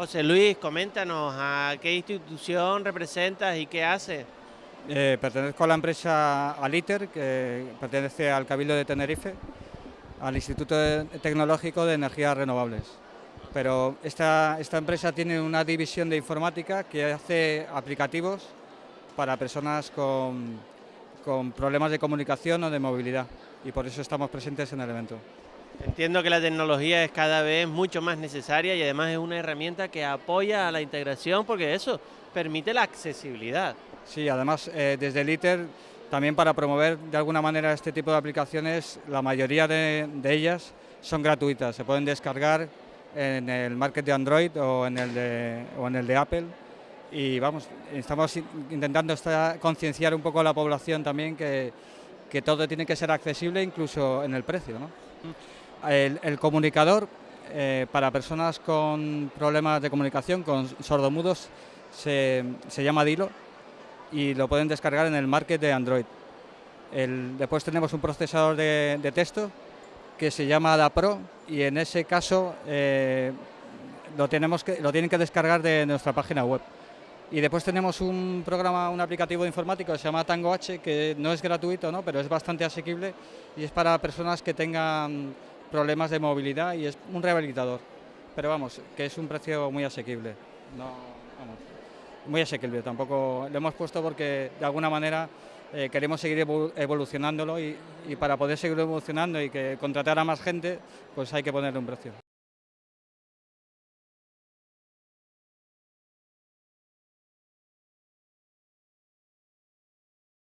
José Luis, coméntanos a qué institución representas y qué hace. Eh, pertenezco a la empresa Aliter, que pertenece al Cabildo de Tenerife, al Instituto Tecnológico de Energías Renovables. Pero esta, esta empresa tiene una división de informática que hace aplicativos para personas con, con problemas de comunicación o de movilidad y por eso estamos presentes en el evento. Entiendo que la tecnología es cada vez mucho más necesaria y además es una herramienta que apoya a la integración porque eso permite la accesibilidad. Sí, además eh, desde el ITER también para promover de alguna manera este tipo de aplicaciones, la mayoría de, ellas son gratuitas, se pueden descargar en el market de Android o en el de, o en el de Apple y vamos, estamos intentando concienciar un poco a la población también que, que, todo tiene que ser accesible incluso en el precio. ¿no? El, comunicador eh, para personas con problemas de comunicación, con sordomudos, se, llama Dilo y lo pueden descargar en el market de Android. después tenemos un procesador de, texto que se llama DaPro y en ese caso eh, lo tienen que descargar de nuestra página web. Y después tenemos un programa, un aplicativo informático que se llama Tango H, que no es gratuito, ¿no? pero es bastante asequible y es para personas que tengan problemas de movilidad y es un rehabilitador. Pero vamos, que es un precio muy asequible. No, muy asequible, tampoco lo hemos puesto porque de alguna manera eh, queremos seguir evolucionándolo y, y, para poder seguir evolucionando y que contratar a más gente, pues hay que ponerle un precio.